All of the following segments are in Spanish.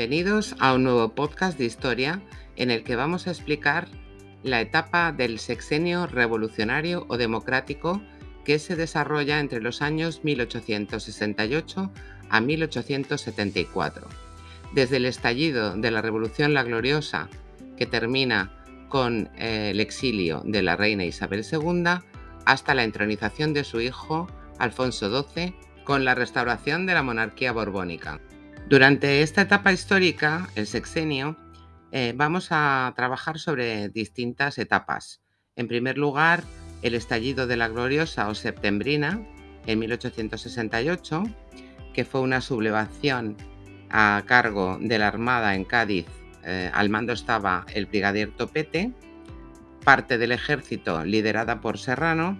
Bienvenidos a un nuevo podcast de historia en el que vamos a explicar la etapa del sexenio revolucionario o democrático que se desarrolla entre los años 1868 a 1874. Desde el estallido de la Revolución La Gloriosa, que termina con eh, el exilio de la reina Isabel II, hasta la entronización de su hijo Alfonso XII con la restauración de la monarquía borbónica. Durante esta etapa histórica, el sexenio, eh, vamos a trabajar sobre distintas etapas. En primer lugar, el estallido de la gloriosa o septembrina en 1868, que fue una sublevación a cargo de la Armada en Cádiz. Eh, al mando estaba el brigadier Topete, parte del ejército liderada por Serrano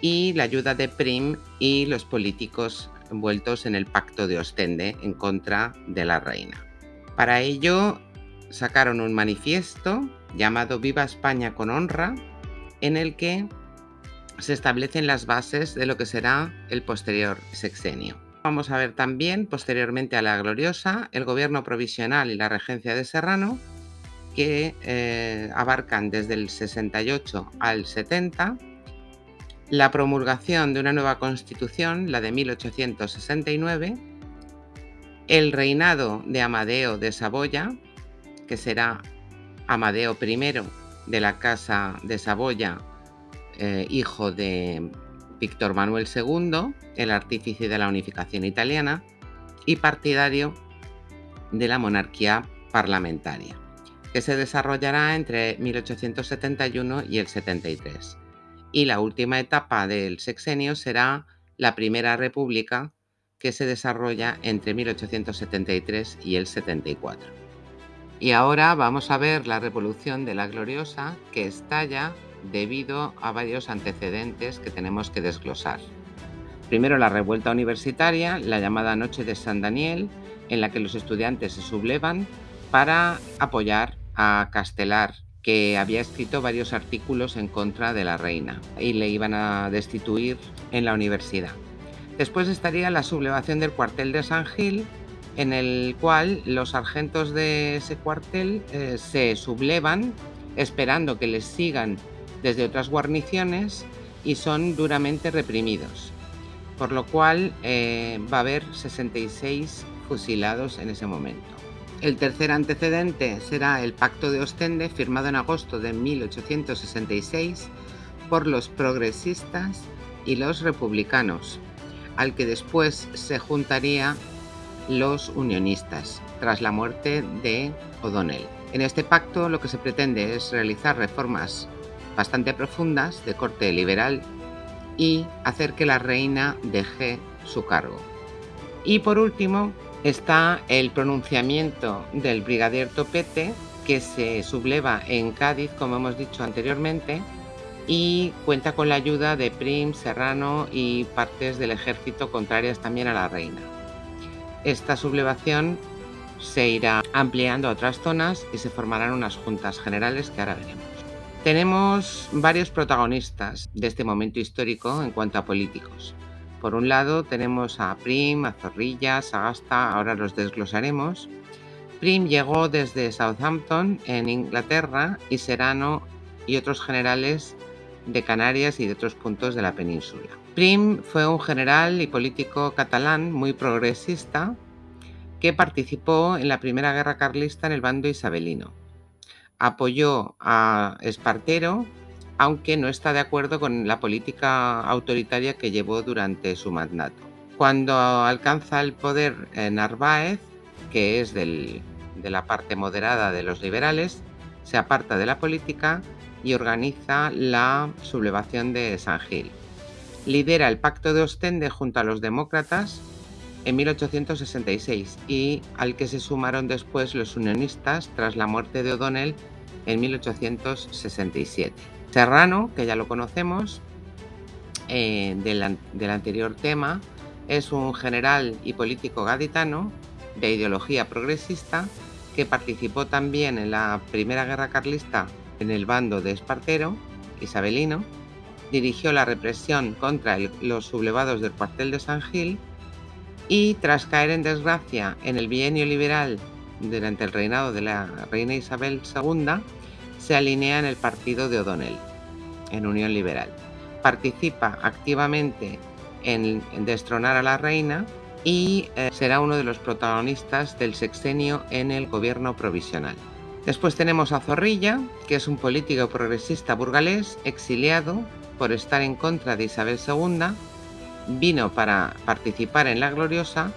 y la ayuda de Prim y los políticos envueltos en el pacto de Ostende en contra de la reina. Para ello sacaron un manifiesto llamado Viva España con honra, en el que se establecen las bases de lo que será el posterior sexenio. Vamos a ver también, posteriormente a la gloriosa, el gobierno provisional y la regencia de Serrano, que eh, abarcan desde el 68 al 70, la promulgación de una nueva constitución, la de 1869, el reinado de Amadeo de Saboya, que será Amadeo I de la Casa de Saboya, eh, hijo de Víctor Manuel II, el artífice de la unificación italiana, y partidario de la monarquía parlamentaria, que se desarrollará entre 1871 y el 73 y la última etapa del sexenio será la Primera República que se desarrolla entre 1873 y el 74. Y ahora vamos a ver la Revolución de la Gloriosa que estalla debido a varios antecedentes que tenemos que desglosar. Primero la revuelta universitaria, la llamada Noche de San Daniel, en la que los estudiantes se sublevan para apoyar a Castelar que había escrito varios artículos en contra de la reina y le iban a destituir en la universidad. Después estaría la sublevación del cuartel de San Gil, en el cual los sargentos de ese cuartel eh, se sublevan esperando que les sigan desde otras guarniciones y son duramente reprimidos. Por lo cual eh, va a haber 66 fusilados en ese momento. El tercer antecedente será el Pacto de Ostende, firmado en agosto de 1866 por los progresistas y los republicanos, al que después se juntaría los unionistas, tras la muerte de O'Donnell. En este pacto lo que se pretende es realizar reformas bastante profundas de corte liberal y hacer que la reina deje su cargo. Y por último, está el pronunciamiento del brigadier Topete, que se subleva en Cádiz, como hemos dicho anteriormente, y cuenta con la ayuda de Prim, Serrano y partes del ejército contrarias también a la reina. Esta sublevación se irá ampliando a otras zonas y se formarán unas juntas generales que ahora veremos. Tenemos varios protagonistas de este momento histórico en cuanto a políticos. Por un lado tenemos a Prim, a Zorrilla, Sagasta, ahora los desglosaremos. Prim llegó desde Southampton, en Inglaterra, y Serrano y otros generales de Canarias y de otros puntos de la península. Prim fue un general y político catalán muy progresista que participó en la Primera Guerra Carlista en el bando isabelino. Apoyó a Espartero aunque no está de acuerdo con la política autoritaria que llevó durante su mandato. Cuando alcanza el poder Narváez, que es de la parte moderada de los liberales, se aparta de la política y organiza la sublevación de San Gil. Lidera el Pacto de Ostende junto a los demócratas en 1866 y al que se sumaron después los unionistas tras la muerte de O'Donnell en 1867. Serrano, que ya lo conocemos eh, del, anterior tema, es un general y político gaditano de ideología progresista que participó también en la Primera Guerra Carlista en el bando de Espartero, isabelino, dirigió la represión contra los sublevados del cuartel de San Gil y tras caer en desgracia en el bienio liberal durante el reinado de la reina Isabel II, se alinea en el partido de O'Donnell, en Unión Liberal. Participa activamente en, destronar a la reina y eh, será uno de los protagonistas del sexenio en el gobierno provisional. Después tenemos a Zorrilla, que es un político progresista burgalés exiliado por estar en contra de Isabel II, vino para participar en la Gloriosa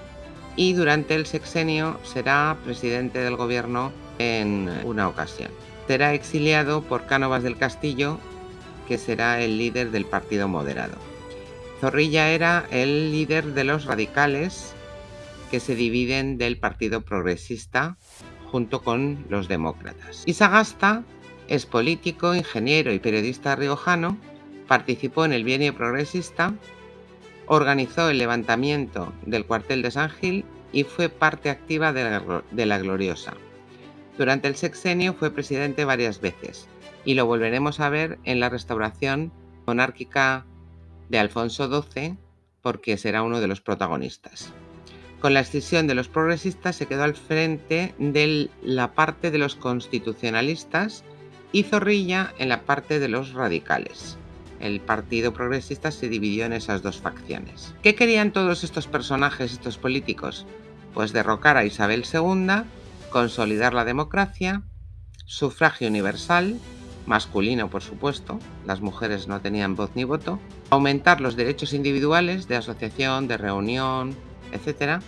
y durante el sexenio será presidente del gobierno en una ocasión. Será exiliado por Cánovas del Castillo, que será el líder del Partido Moderado. Zorrilla era el líder de los radicales que se dividen del Partido Progresista junto con los demócratas. Isagasta es político, ingeniero y periodista riojano, participó en el bienio progresista, organizó el levantamiento del cuartel de San Gil y fue parte activa de la, de la Gloriosa. Durante el sexenio fue presidente varias veces y lo volveremos a ver en la restauración monárquica de Alfonso XII porque será uno de los protagonistas. Con la escisión de los progresistas se quedó al frente de la parte de los constitucionalistas y Zorrilla en la parte de los radicales. El Partido Progresista se dividió en esas dos facciones. ¿Qué querían todos estos personajes, estos políticos? Pues derrocar a Isabel II, consolidar la democracia, sufragio universal, masculino por supuesto, las mujeres no tenían voz ni voto, aumentar los derechos individuales de asociación, de reunión, etc.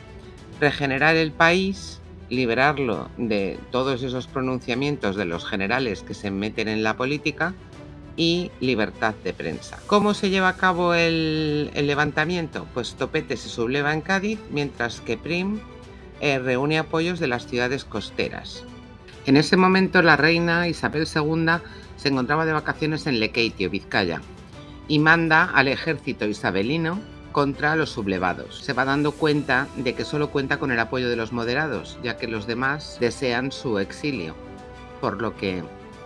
Regenerar el país, liberarlo de todos esos pronunciamientos de los generales que se meten en la política y libertad de prensa. ¿Cómo se lleva a cabo el, levantamiento? Pues Topete se subleva en Cádiz, mientras que Prim eh, reúne apoyos de las ciudades costeras. En ese momento la reina Isabel II se encontraba de vacaciones en Lekeitio, Vizcaya, y manda al ejército isabelino contra los sublevados. Se va dando cuenta de que solo cuenta con el apoyo de los moderados, ya que los demás desean su exilio, por lo que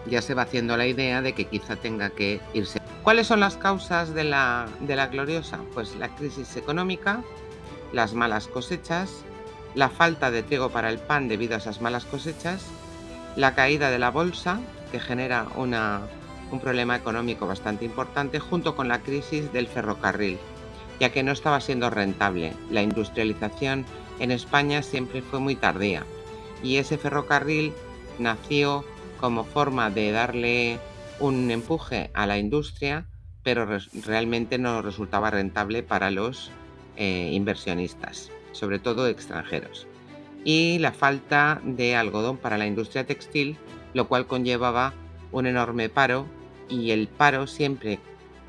ya se va haciendo la idea de que quizá tenga que irse. ¿Cuáles son las causas de la, de la gloriosa? Pues la crisis económica, las malas cosechas, la falta de trigo para el pan debido a esas malas cosechas, la caída de la bolsa, que genera un problema económico bastante importante, junto con la crisis del ferrocarril, ya que no estaba siendo rentable. La industrialización en España siempre fue muy tardía y ese ferrocarril nació como forma de darle un empuje a la industria, pero realmente no resultaba rentable para los eh, inversionistas, sobre todo extranjeros. Y la falta de algodón para la industria textil lo cual conllevaba un enorme paro y el paro siempre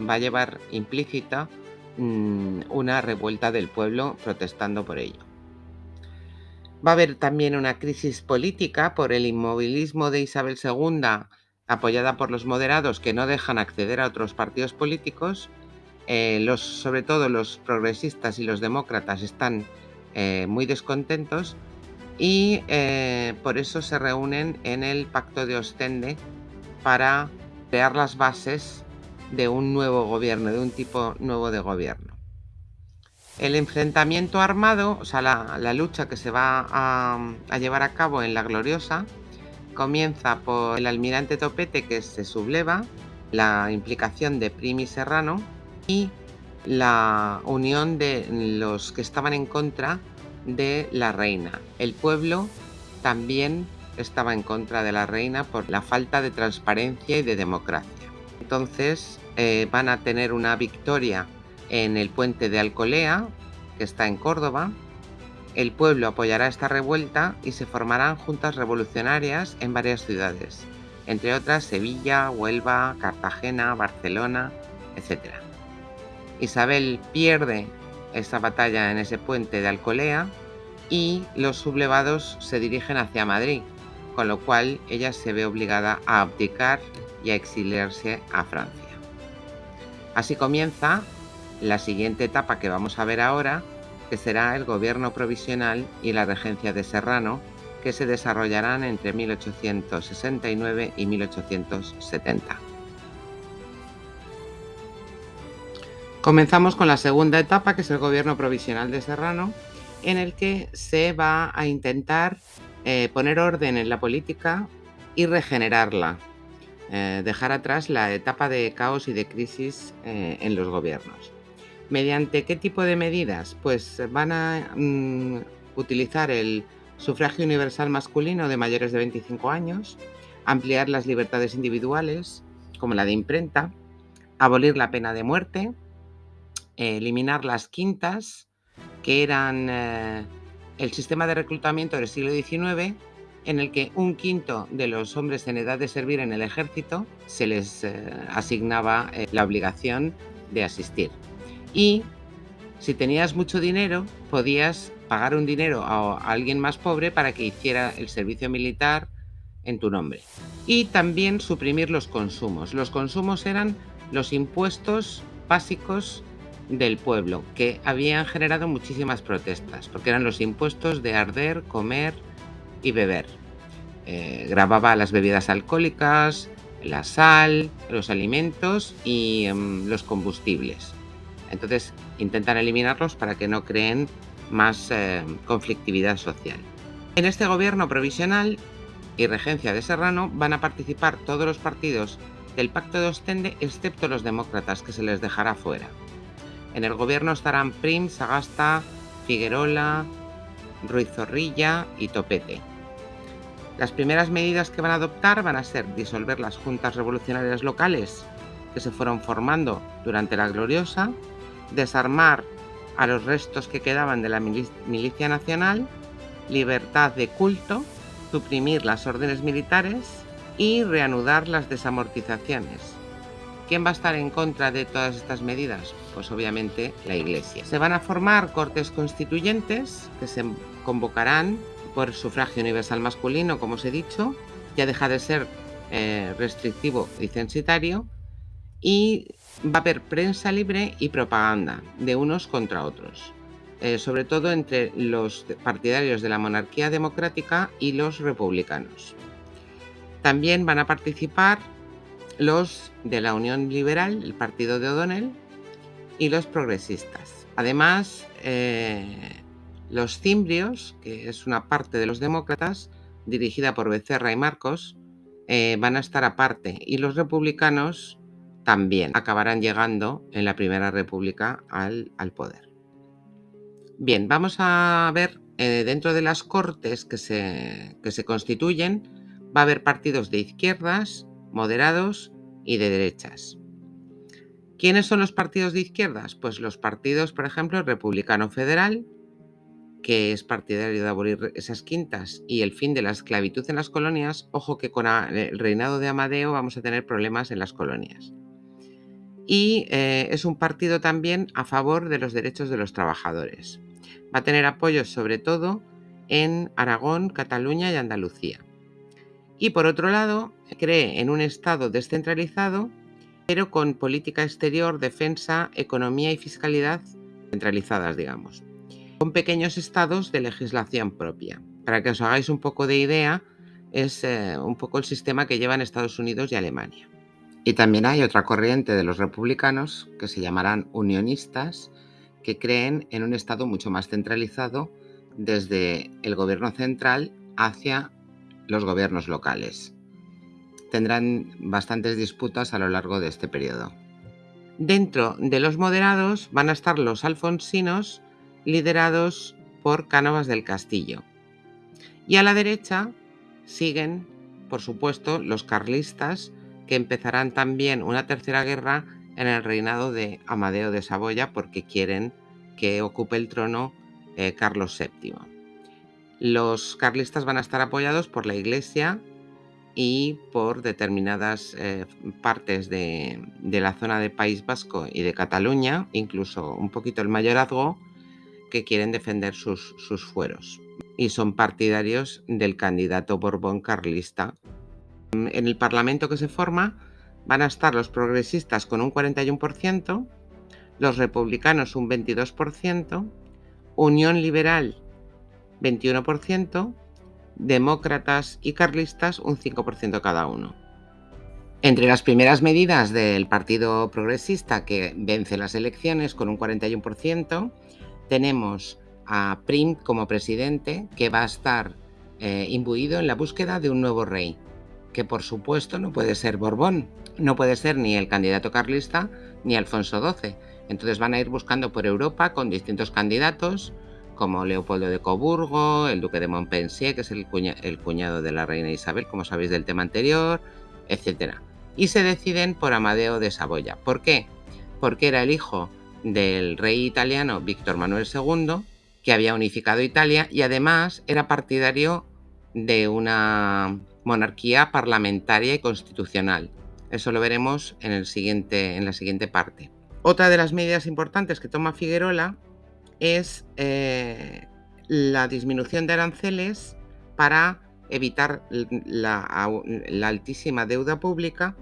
va a llevar implícita mm, una revuelta del pueblo protestando por ello. Va a haber también una crisis política por el inmovilismo de Isabel II, apoyada por los moderados que no dejan acceder a otros partidos políticos. Eh, sobre todo los progresistas y los demócratas están eh, muy descontentos y eh, por eso se reúnen en el Pacto de Ostende para crear las bases de un nuevo gobierno, de un tipo nuevo de gobierno. El enfrentamiento armado, o sea, la, lucha que se va a, a, llevar a cabo en la Gloriosa, comienza por el almirante Topete que se subleva, la implicación de Primi Serrano y la unión de los que estaban en contra de la reina. El pueblo también estaba en contra de la reina por la falta de transparencia y de democracia. Entonces eh, van a tener una victoria en el puente de Alcolea, que está en Córdoba. El pueblo apoyará esta revuelta y se formarán juntas revolucionarias en varias ciudades, entre otras Sevilla, Huelva, Cartagena, Barcelona, etc. Isabel pierde esta batalla en ese puente de Alcolea y los sublevados se dirigen hacia Madrid, con lo cual ella se ve obligada a abdicar y a exiliarse a Francia. Así comienza la siguiente etapa que vamos a ver ahora, que será el gobierno provisional y la regencia de Serrano, que se desarrollarán entre 1869 y 1870. Comenzamos con la segunda etapa, que es el gobierno provisional de Serrano, en el que se va a intentar eh, poner orden en la política y regenerarla, eh, dejar atrás la etapa de caos y de crisis eh, en los gobiernos. ¿Mediante qué tipo de medidas? Pues van a mm, utilizar el sufragio universal masculino de mayores de 25 años, ampliar las libertades individuales, como la de imprenta, abolir la pena de muerte, eliminar las quintas, que eran eh, el sistema de reclutamiento del siglo XIX, en el que un quinto de los hombres en edad de servir en el ejército se les eh, asignaba eh, la obligación de asistir. Y si tenías mucho dinero, podías pagar un dinero a alguien más pobre para que hiciera el servicio militar en tu nombre. Y también suprimir los consumos. Los consumos eran los impuestos básicos del pueblo, que habían generado muchísimas protestas, porque eran los impuestos de arder, comer y beber. Eh, grababa las bebidas alcohólicas, la sal, los alimentos y em, los combustibles. Entonces intentan eliminarlos para que no creen más eh, conflictividad social. En este gobierno provisional y regencia de Serrano van a participar todos los partidos del Pacto de Ostende excepto los demócratas que se les dejará fuera. En el gobierno estarán Prim, Sagasta, Figuerola, Ruiz Zorrilla y Topete. Las primeras medidas que van a adoptar van a ser disolver las juntas revolucionarias locales que se fueron formando durante la gloriosa, desarmar a los restos que quedaban de la milicia nacional, libertad de culto, suprimir las órdenes militares y reanudar las desamortizaciones. ¿Quién va a estar en contra de todas estas medidas? Pues obviamente la Iglesia. Se van a formar cortes constituyentes que se convocarán por sufragio universal masculino, como os he dicho, ya deja de ser eh, restrictivo y censitario, y va a haber prensa libre y propaganda de unos contra otros, eh, sobre todo entre los partidarios de la monarquía democrática y los republicanos. También van a participar los de la Unión Liberal, el partido de O'Donnell, y los progresistas. Además, eh, los cimbrios, que es una parte de los demócratas, dirigida por Becerra y Marcos, eh, van a estar aparte y los republicanos también acabarán llegando en la Primera República al, poder. Bien, vamos a ver eh, dentro de las cortes que se, que se constituyen, va a haber partidos de izquierdas, moderados y de derechas. ¿Quiénes son los partidos de izquierdas? Pues los partidos, por ejemplo, el Republicano Federal, que es partidario de abolir esas quintas y el fin de la esclavitud en las colonias. Ojo que con el reinado de Amadeo vamos a tener problemas en las colonias y eh, es un partido también a favor de los derechos de los trabajadores. Va a tener apoyo sobre todo en Aragón, Cataluña y Andalucía. Y por otro lado, cree en un Estado descentralizado, pero con política exterior, defensa, economía y fiscalidad centralizadas, digamos, con pequeños estados de legislación propia. Para que os hagáis un poco de idea, es eh, un poco el sistema que llevan Estados Unidos y Alemania. Y también hay otra corriente de los republicanos que se llamarán unionistas, que creen en un Estado mucho más centralizado desde el gobierno central hacia los gobiernos locales. Tendrán bastantes disputas a lo largo de este periodo. Dentro de los moderados van a estar los alfonsinos liderados por Cánovas del Castillo. Y a la derecha siguen, por supuesto, los carlistas que empezarán también una tercera guerra en el reinado de Amadeo de Saboya porque quieren que ocupe el trono eh, Carlos VII. Los carlistas van a estar apoyados por la Iglesia y por determinadas eh, partes de, la zona de País Vasco y de Cataluña, incluso un poquito el mayorazgo, que quieren defender sus, sus fueros. Y son partidarios del candidato Borbón carlista en el Parlamento que se forma van a estar los progresistas con un 41%, los republicanos un 22%, Unión Liberal 21%, demócratas y carlistas un 5% cada uno. Entre las primeras medidas del Partido Progresista que vence las elecciones con un 41%, tenemos a Prim como presidente, que va a estar eh, imbuido en la búsqueda de un nuevo rey, que por supuesto no puede ser Borbón, no puede ser ni el candidato carlista ni Alfonso XII. Entonces van a ir buscando por Europa con distintos candidatos, como Leopoldo de Coburgo, el duque de Montpensier, que es el, cuñado de la reina Isabel, como sabéis del tema anterior, etc. Y se deciden por Amadeo de Saboya. ¿Por qué? Porque era el hijo del rey italiano Víctor Manuel II, que había unificado Italia y además era partidario de una monarquía parlamentaria y constitucional. Eso lo veremos en, el siguiente, en la siguiente parte. Otra de las medidas importantes que toma Figueroa es eh, la disminución de aranceles para evitar la, altísima deuda pública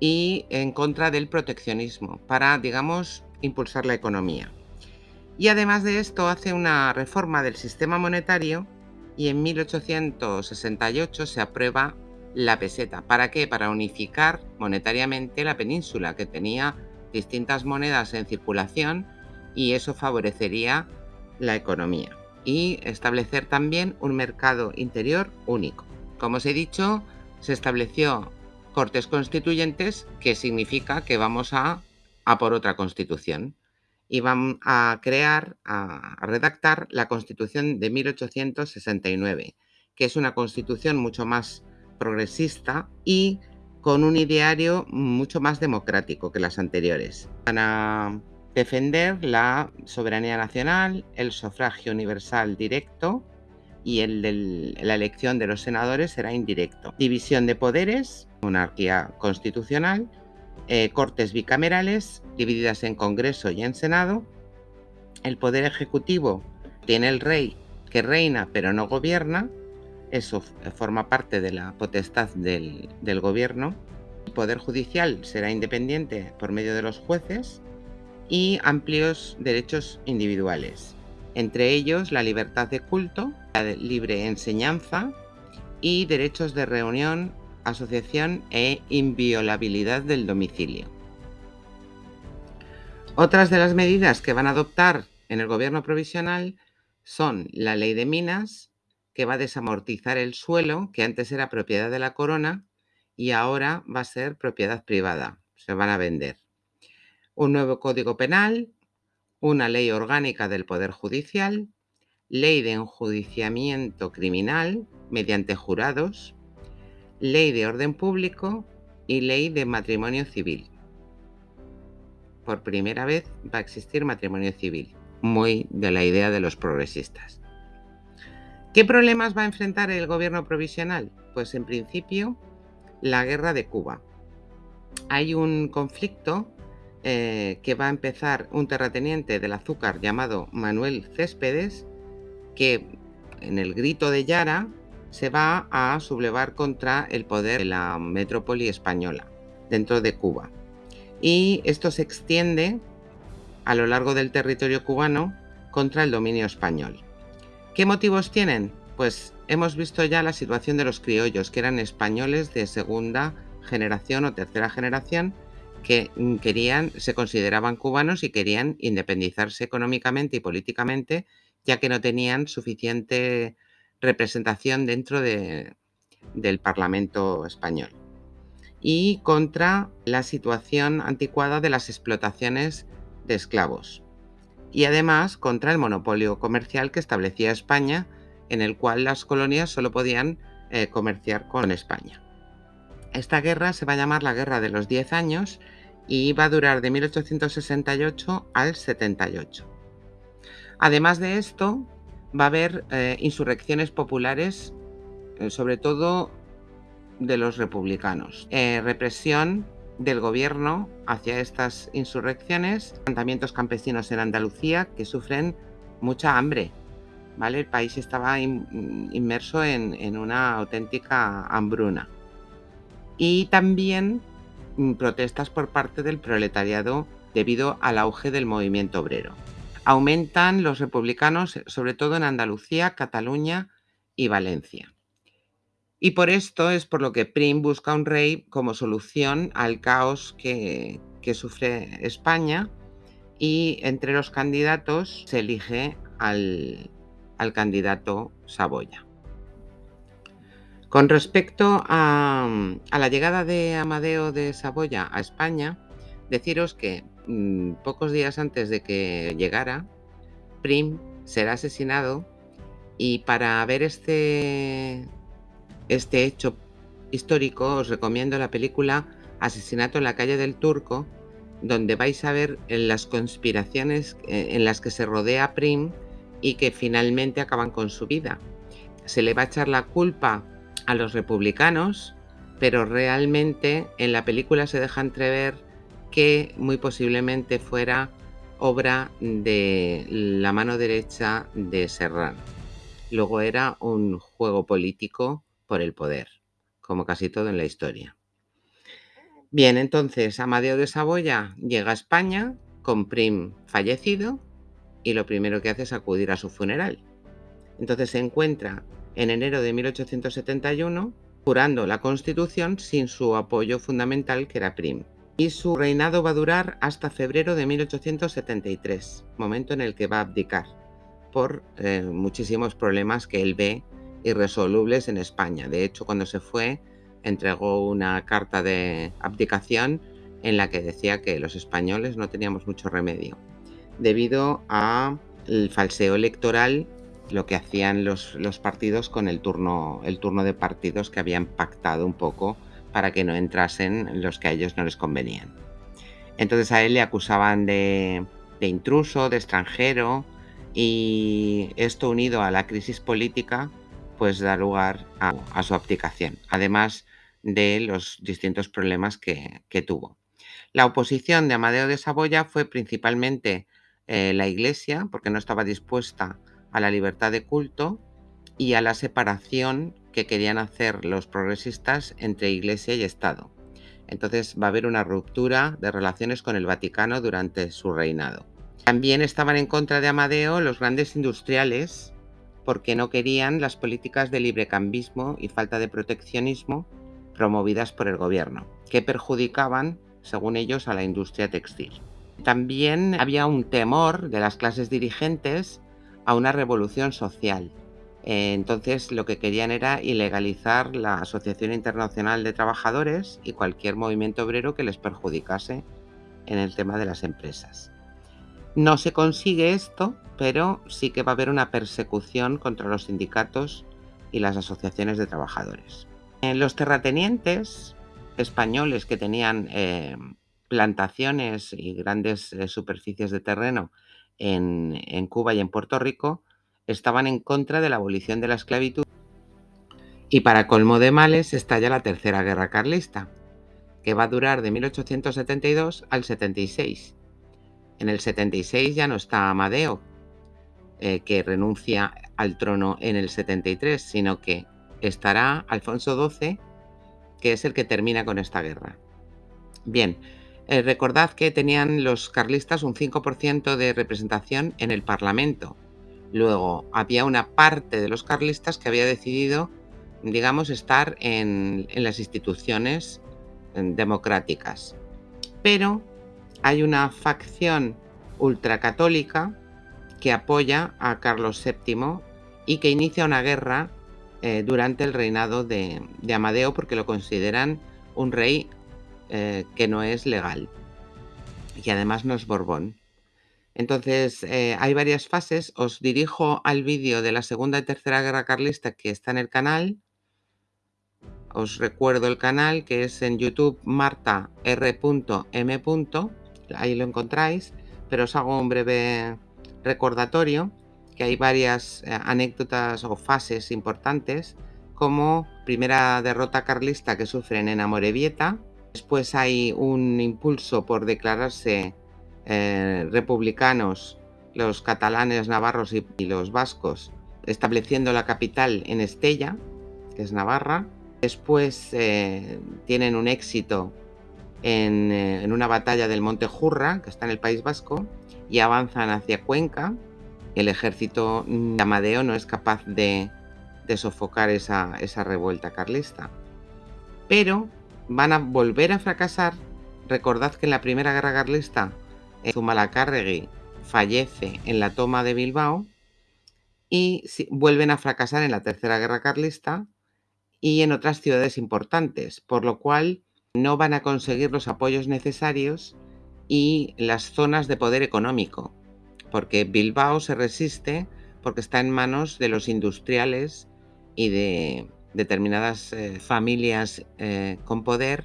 y en contra del proteccionismo, para, digamos, impulsar la economía. Y además de esto hace una reforma del sistema monetario y en 1868 se aprueba la peseta. ¿Para qué? Para unificar monetariamente la península, que tenía distintas monedas en circulación y eso favorecería la economía. Y establecer también un mercado interior único. Como os he dicho, se estableció cortes constituyentes, que significa que vamos a, a por otra constitución. Y van a crear, a redactar la constitución de 1869, que es una constitución mucho más progresista y con un ideario mucho más democrático que las anteriores. Van a defender la soberanía nacional, el sufragio universal directo y el la elección de los senadores será indirecto. División de poderes, monarquía constitucional, eh, cortes bicamerales divididas en Congreso y en Senado. El poder ejecutivo tiene el rey que reina pero no gobierna. Eso forma parte de la potestad del, del gobierno. El poder judicial será independiente por medio de los jueces y amplios derechos individuales, entre ellos la libertad de culto, la libre enseñanza y derechos de reunión, asociación e inviolabilidad del domicilio. Otras de las medidas que van a adoptar en el gobierno provisional son la ley de minas, que va a desamortizar el suelo, que antes era propiedad de la corona y ahora va a ser propiedad privada, se van a vender un nuevo Código Penal, una ley orgánica del Poder Judicial, ley de enjuiciamiento criminal mediante jurados, ley de orden público y ley de matrimonio civil. Por primera vez va a existir matrimonio civil, muy de la idea de los progresistas. ¿Qué problemas va a enfrentar el gobierno provisional? Pues en principio la guerra de Cuba. Hay un conflicto eh, que va a empezar un terrateniente del azúcar llamado Manuel Céspedes, que en el grito de Yara se va a sublevar contra el poder de la metrópoli española dentro de Cuba. Y esto se extiende a lo largo del territorio cubano contra el dominio español. ¿Qué motivos tienen? Pues hemos visto ya la situación de los criollos, que eran españoles de segunda generación o tercera generación, que mm, querían, se consideraban cubanos y querían independizarse económicamente y políticamente, ya que no tenían suficiente representación dentro de, del Parlamento español. Y contra la situación anticuada de las explotaciones de esclavos. Y además contra el monopolio comercial que establecía España, en el cual las colonias solo podían eh, comerciar con España. Esta guerra se va a llamar la Guerra de los Diez Años y va a durar de 1868 al 78. Además de esto, va a haber eh, insurrecciones populares, eh, sobre todo de los republicanos. Eh, represión del gobierno hacia estas insurrecciones, levantamientos campesinos en Andalucía que sufren mucha hambre. ¿vale? El país estaba inmerso en, en una auténtica hambruna. Y también Mm, protestas por parte del proletariado debido al auge del movimiento obrero. Aumentan los republicanos, sobre todo en Andalucía, Cataluña y Valencia. Y por esto es por lo que Prim busca un rey como solución al caos que, sufre España y entre los candidatos se elige al, al candidato Saboya. Con respecto a, la llegada de Amadeo de Saboya a España, deciros que mm, pocos días antes de que llegara, Prim será asesinado y para ver este, este hecho histórico os recomiendo la película Asesinato en la calle del Turco, donde vais a ver las conspiraciones eh, en las que se rodea Prim y que finalmente acaban con su vida. Se le va a echar la culpa a los republicanos, pero realmente en la película se deja entrever que muy posiblemente fuera obra de la mano derecha de Serrano. Luego era un juego político por el poder, como casi todo en la historia. Bien, entonces Amadeo de Saboya llega a España con Prim fallecido y lo primero que hace es acudir a su funeral. Entonces se encuentra en enero de 1871 jurando la Constitución sin su apoyo fundamental que era Prim. Y su reinado va a durar hasta febrero de 1873, momento en el que va a abdicar por eh, muchísimos problemas que él ve irresolubles en España. De hecho, cuando se fue, entregó una carta de abdicación en la que decía que los españoles no teníamos mucho remedio, debido al falseo electoral, lo que hacían los, partidos con el turno, el turno de partidos que habían pactado un poco para que no entrasen los que a ellos no les convenían. Entonces a él le acusaban de, de intruso, de extranjero, y esto unido a la crisis política, pues da lugar a, a su abdicación. Además, de los distintos problemas que, tuvo. La oposición de Amadeo de Saboya fue principalmente eh, la Iglesia, porque no estaba dispuesta a la libertad de culto y a la separación que querían hacer los progresistas entre Iglesia y Estado. Entonces va a haber una ruptura de relaciones con el Vaticano durante su reinado. También estaban en contra de Amadeo los grandes industriales porque no querían las políticas de librecambismo y falta de proteccionismo promovidas por el gobierno, que perjudicaban, según ellos, a la industria textil. También había un temor de las clases dirigentes a una revolución social. Entonces lo que querían era ilegalizar la Asociación Internacional de Trabajadores y cualquier movimiento obrero que les perjudicase en el tema de las empresas. No se consigue esto, pero sí que va a haber una persecución contra los sindicatos y las asociaciones de trabajadores. Los terratenientes españoles que tenían eh, plantaciones y grandes eh, superficies de terreno en, Cuba y en Puerto Rico estaban en contra de la abolición de la esclavitud y para colmo de males estalla la Tercera Guerra Carlista, que va a durar de 1872 al 76. En el 76 ya no está Amadeo, eh, que renuncia al trono en el 73, sino que estará Alfonso XII, que es el que termina con esta guerra. Bien, eh, recordad que tenían los carlistas un 5% de representación en el Parlamento. Luego, había una parte de los carlistas que había decidido, digamos, estar en, las instituciones democráticas. Pero hay una facción ultracatólica que apoya a Carlos VII y que inicia una guerra eh, durante el reinado de, Amadeo porque lo consideran un rey eh, que no es legal y además no es Borbón. Entonces, eh, hay varias fases. Os dirijo al vídeo de la Segunda y Tercera Guerra Carlista que está en el canal. Os recuerdo el canal que es en YouTube marta r.m. Ahí lo encontráis, pero os hago un breve recordatorio que hay varias eh, anécdotas o fases importantes, como primera derrota carlista que sufren en Amorebieta, después hay un impulso por declararse eh, republicanos los catalanes, navarros y, los vascos, estableciendo la capital en Estella, que es Navarra. Después eh, tienen un éxito en, en, una batalla del Monte Jurra, que está en el País Vasco, y avanzan hacia Cuenca, el ejército de Amadeo no es capaz de, sofocar esa, revuelta carlista. Pero van a volver a fracasar. Recordad que en la primera guerra carlista Zumalacárregui fallece en la toma de Bilbao y vuelven a fracasar en la tercera guerra carlista y en otras ciudades importantes, por lo cual no van a conseguir los apoyos necesarios y las zonas de poder económico, porque Bilbao se resiste porque está en manos de los industriales y de determinadas eh, familias eh, con poder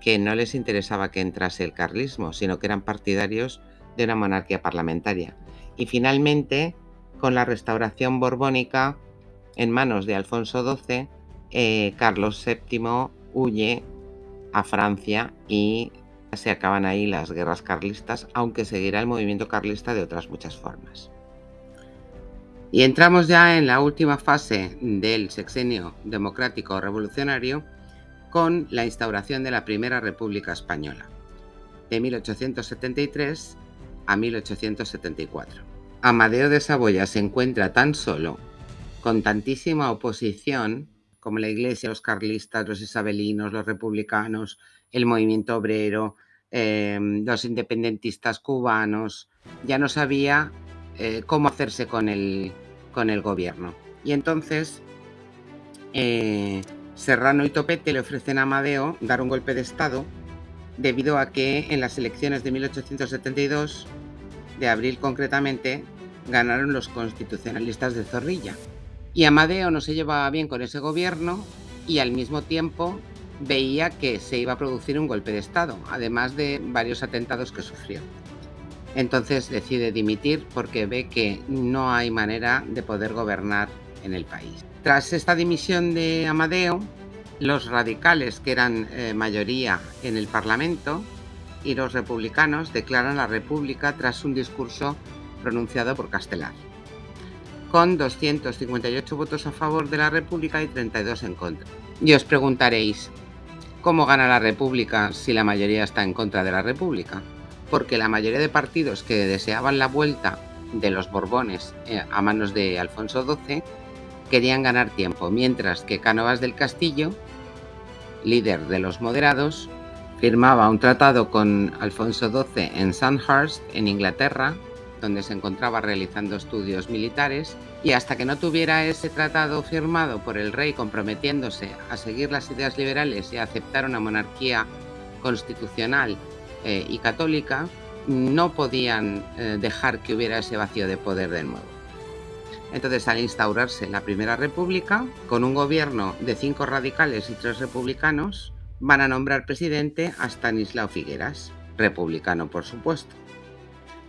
que no les interesaba que entrase el carlismo, sino que eran partidarios de una monarquía parlamentaria. Y finalmente, con la restauración borbónica en manos de Alfonso XII, eh, Carlos VII huye a Francia y se acaban ahí las guerras carlistas, aunque seguirá el movimiento carlista de otras muchas formas. Y entramos ya en la última fase del sexenio democrático revolucionario con la instauración de la Primera República Española, de 1873 a 1874. Amadeo de Saboya se encuentra tan solo, con tantísima oposición, como la Iglesia, los carlistas, los isabelinos, los republicanos, el movimiento obrero, em, los independentistas cubanos, ya no sabía eh, cómo hacerse con el, con el gobierno. Y entonces eh, Serrano y Topete le ofrecen a Amadeo dar un golpe de Estado debido a que en las elecciones de 1872, de abril concretamente, ganaron los constitucionalistas de Zorrilla. Y Amadeo no se llevaba bien con ese gobierno y al mismo tiempo veía que se iba a producir un golpe de Estado, además de varios atentados que sufrió. Entonces decide dimitir porque ve que no hay manera de poder gobernar en el país. Tras esta dimisión de Amadeo, los radicales, que eran eh, mayoría en el Parlamento, y los republicanos declaran la República tras un discurso pronunciado por Castelar, con 258 votos a favor de la República y 32 en contra. Y os preguntaréis, ¿cómo gana la República si la mayoría está en contra de la República? Porque la mayoría de partidos que deseaban la vuelta de los Borbones eh, a manos de Alfonso XII querían ganar tiempo, mientras que Cánovas del Castillo, líder de los moderados, firmaba un tratado con Alfonso XII en Sandhurst, en Inglaterra, donde se encontraba realizando estudios militares, y hasta que no tuviera ese tratado firmado por el rey comprometiéndose a seguir las ideas liberales y a aceptar una monarquía constitucional eh, y católica, no podían eh, dejar que hubiera ese vacío de poder de nuevo. Entonces, al instaurarse la Primera República, con un gobierno de cinco radicales y tres republicanos, van a nombrar presidente a Stanislao Figueras, republicano por supuesto,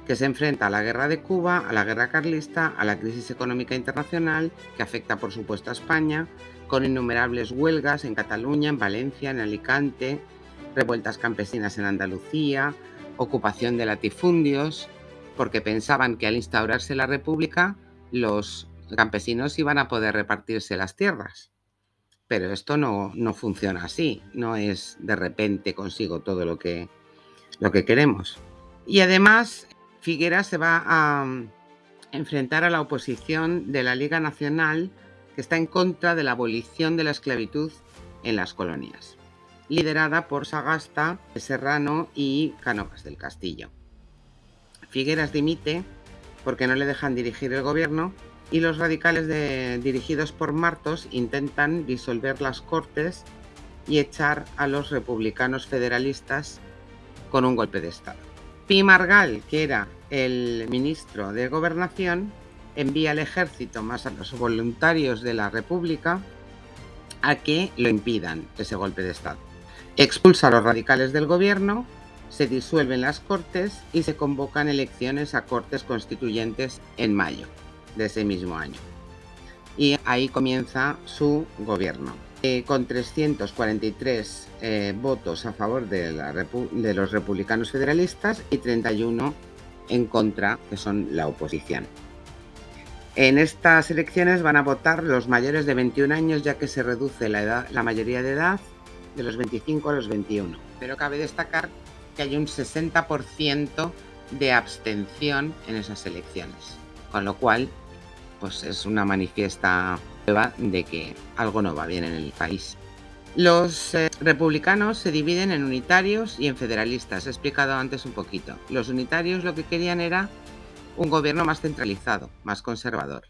que se enfrenta a la guerra de Cuba, a la guerra carlista, a la crisis económica internacional que afecta por supuesto a España, con innumerables huelgas en Cataluña, en Valencia, en Alicante, revueltas campesinas en Andalucía, ocupación de latifundios, porque pensaban que al instaurarse la República los campesinos iban a poder repartirse las tierras. Pero esto no, funciona así, no es de repente consigo todo lo que, lo que queremos. Y además, Figueras se va a mm, enfrentar a la oposición de la Liga Nacional que está en contra de la abolición de la esclavitud en las colonias, liderada por Sagasta, Serrano y Cánovas del Castillo. Figueras dimite porque no le dejan dirigir el gobierno y los radicales dirigidos por Martos intentan disolver las Cortes y echar a los republicanos federalistas con un golpe de Estado. Pi Margal, que era el ministro de Gobernación, envía al ejército más a los voluntarios de la República a que lo impidan ese golpe de Estado. Expulsa a los radicales del gobierno, se disuelven las Cortes y se convocan elecciones a Cortes Constituyentes en mayo de ese mismo año. Y ahí comienza su gobierno, eh, con 343 eh, votos a favor de, los republicanos federalistas y 31 en contra, que son la oposición. En estas elecciones van a votar los mayores de 21 años, ya que se reduce la mayoría de edad de los 25 a los 21. Pero cabe destacar que hay un 60% de abstención en esas elecciones, con lo cual pues es una manifiesta prueba de que algo no va bien en el país. Los eh, republicanos se dividen en unitarios y en federalistas, he explicado antes un poquito. Los unitarios lo que querían era un gobierno más centralizado, más conservador.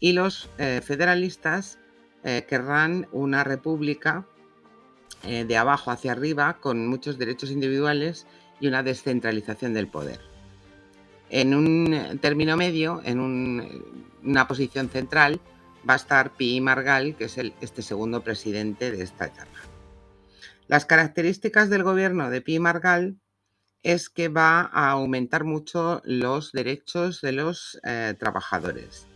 Y los eh, federalistas eh, querrán una república eh, de abajo hacia arriba con muchos derechos individuales y una descentralización del poder. En un término medio, en una posición central, va a estar Pi Margal, que es el, este segundo presidente de esta etapa. Las características del gobierno de Pi Margal es que va a aumentar mucho los derechos de los eh, trabajadores.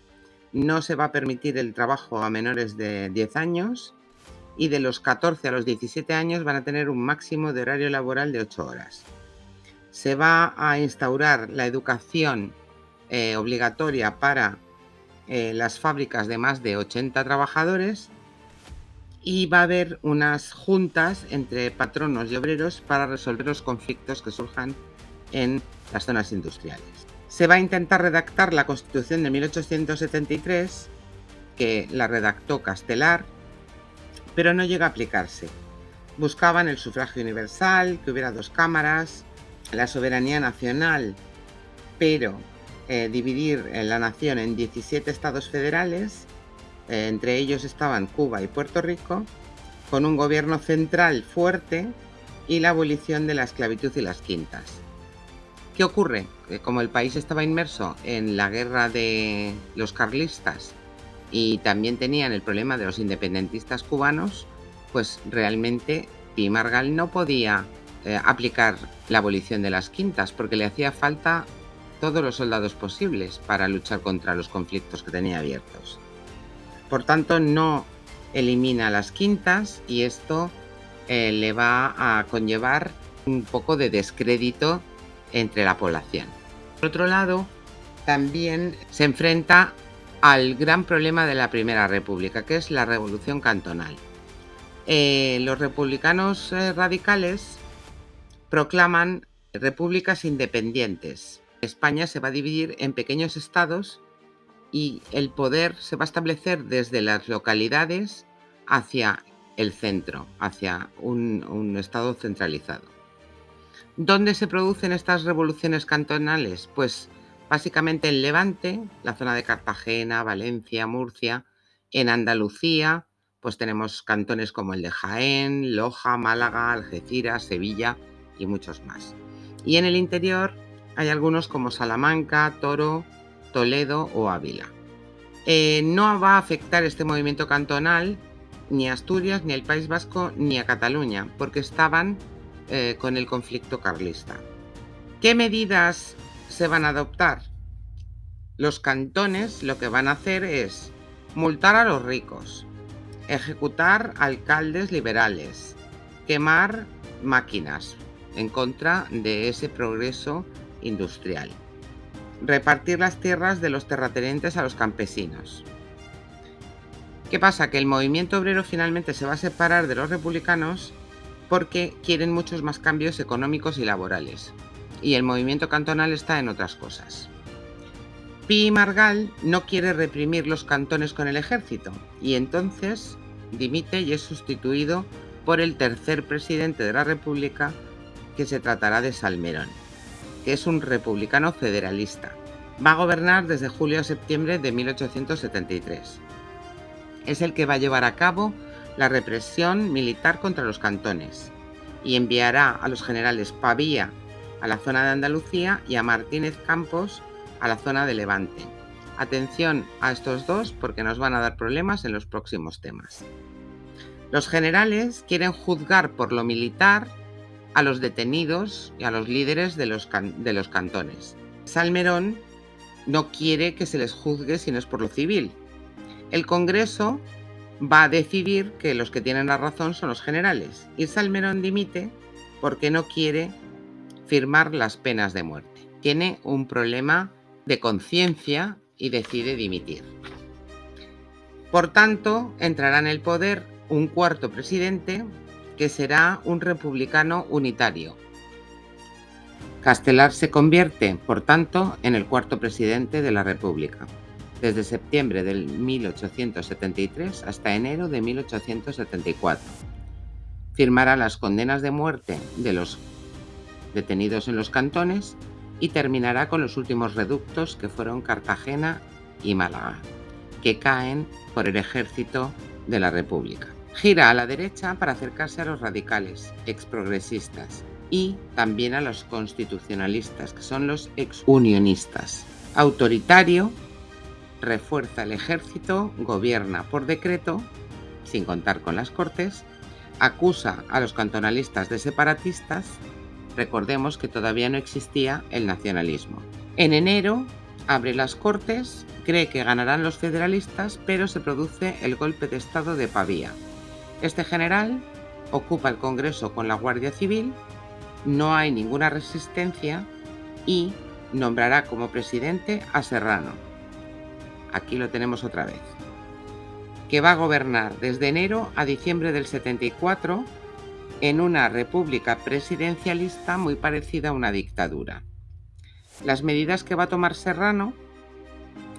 No se va a permitir el trabajo a menores de 10 años y de los 14 a los 17 años van a tener un máximo de horario laboral de 8 horas. Se va a instaurar la educación eh, obligatoria para eh, las fábricas de más de 80 trabajadores y va a haber unas juntas entre patronos y obreros para resolver los conflictos que surjan en las zonas industriales. Se va a intentar redactar la Constitución de 1873, que la redactó Castelar, pero no llega a aplicarse. Buscaban el sufragio universal, que hubiera dos cámaras, la soberanía nacional, pero eh, dividir la nación en 17 estados federales eh, entre ellos estaban Cuba y Puerto Rico, con un gobierno central fuerte y la abolición de la esclavitud y las quintas. ¿Qué ocurre? Como el país estaba inmerso en la guerra de los carlistas y también tenían el problema de los independentistas cubanos, pues realmente Pi Margal no podía eh, aplicar la abolición de las quintas porque le hacía falta todos los soldados posibles para luchar contra los conflictos que tenía abiertos. Por tanto, no elimina las quintas y esto eh, le va a conllevar un poco de descrédito entre la población. Por otro lado, también se enfrenta al gran problema de la Primera República, que es la revolución cantonal. Eh, los republicanos eh, radicales proclaman repúblicas independientes. España se va a dividir en pequeños estados y el poder se va a establecer desde las localidades hacia el centro, hacia un, estado centralizado. ¿Dónde se producen estas revoluciones cantonales? Pues básicamente en Levante, la zona de Cartagena, Valencia, Murcia, en Andalucía, pues tenemos cantones como el de Jaén, Loja, Málaga, Algeciras, Sevilla y muchos más. Y en el interior hay algunos como Salamanca, Toro, Toledo o Ávila. Eh, no va a afectar este movimiento cantonal ni a Asturias, ni al País Vasco, ni a Cataluña, porque estaban eh, con el conflicto carlista. ¿Qué medidas se van a adoptar? Los cantones lo que van a hacer es multar a los ricos, ejecutar alcaldes liberales, quemar máquinas en contra de ese progreso industrial repartir las tierras de los terratenientes a los campesinos. ¿Qué pasa? Que el movimiento obrero finalmente se va a separar de los republicanos porque quieren muchos más cambios económicos y laborales. Y el movimiento cantonal está en otras cosas. Pi Margal no quiere reprimir los cantones con el ejército y entonces dimite y es sustituido por el tercer presidente de la República que se tratará de Salmerón que es un republicano federalista. Va a gobernar desde julio a septiembre de 1873. Es el que va a llevar a cabo la represión militar contra los cantones y enviará a los generales Pavía a la zona de Andalucía y a Martínez Campos a la zona de Levante. Atención a estos dos porque nos van a dar problemas en los próximos temas. Los generales quieren juzgar por lo militar a los detenidos y a los líderes de los, de los cantones. Salmerón no quiere que se les juzgue si no es por lo civil. El Congreso va a decidir que los que tienen la razón son los generales y Salmerón dimite porque no quiere firmar las penas de muerte. Tiene un problema de conciencia y decide dimitir. Por tanto, entrará en el poder un cuarto presidente que será un republicano unitario. Castelar se convierte, por tanto, en el cuarto presidente de la República, desde septiembre de 1873 hasta enero de 1874. Firmará las condenas de muerte de los detenidos en los cantones y terminará con los últimos reductos que fueron Cartagena y Málaga, que caen por el ejército de la República. Gira a la derecha para acercarse a los radicales, exprogresistas, y también a los constitucionalistas, que son los exunionistas. Autoritario, refuerza el ejército, gobierna por decreto, sin contar con las cortes, acusa a los cantonalistas de separatistas, recordemos que todavía no existía el nacionalismo. En enero abre las cortes, cree que ganarán los federalistas, pero se produce el golpe de estado de Pavía. Este general ocupa el Congreso con la Guardia Civil, no hay ninguna resistencia y nombrará como presidente a Serrano. Aquí lo tenemos otra vez. Que va a gobernar desde enero a diciembre del 74 en una república presidencialista muy parecida a una dictadura. Las medidas que va a tomar Serrano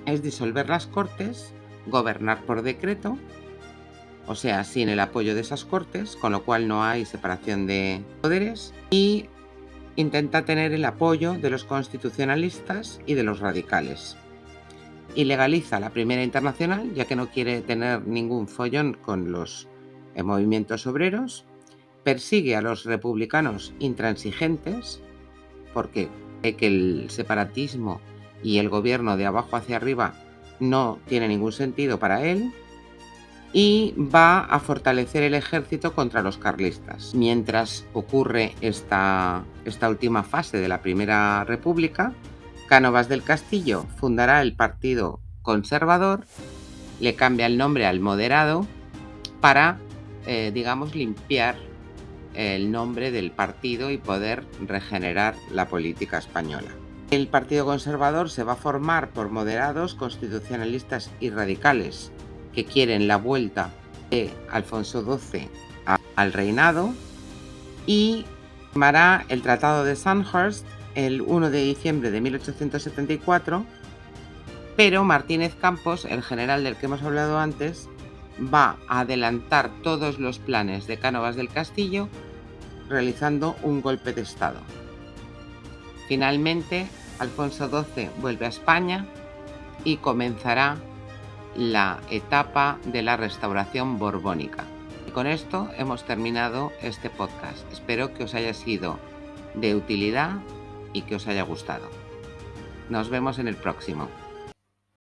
es disolver las cortes, gobernar por decreto, o sea, sin el apoyo de esas cortes, con lo cual no hay separación de poderes, y intenta tener el apoyo de los constitucionalistas y de los radicales. Y legaliza la primera internacional, ya que no quiere tener ningún follón con los eh, movimientos obreros, persigue a los republicanos intransigentes, porque que el separatismo y el gobierno de abajo hacia arriba no tiene ningún sentido para él y va a fortalecer el ejército contra los carlistas. Mientras ocurre esta, esta última fase de la Primera República, Cánovas del Castillo fundará el Partido Conservador, le cambia el nombre al Moderado para, eh, digamos, limpiar el nombre del partido y poder regenerar la política española. El Partido Conservador se va a formar por moderados, constitucionalistas y radicales que quieren la vuelta de Alfonso XII al reinado y firmará el Tratado de Sandhurst el 1 de diciembre de 1874, pero Martínez Campos, el general del que hemos hablado antes, va a adelantar todos los planes de Cánovas del Castillo realizando un golpe de Estado. Finalmente, Alfonso XII vuelve a España y comenzará la etapa de la restauración borbónica. Y con esto hemos terminado este podcast. Espero que os haya sido de utilidad y que os haya gustado. Nos vemos en el próximo.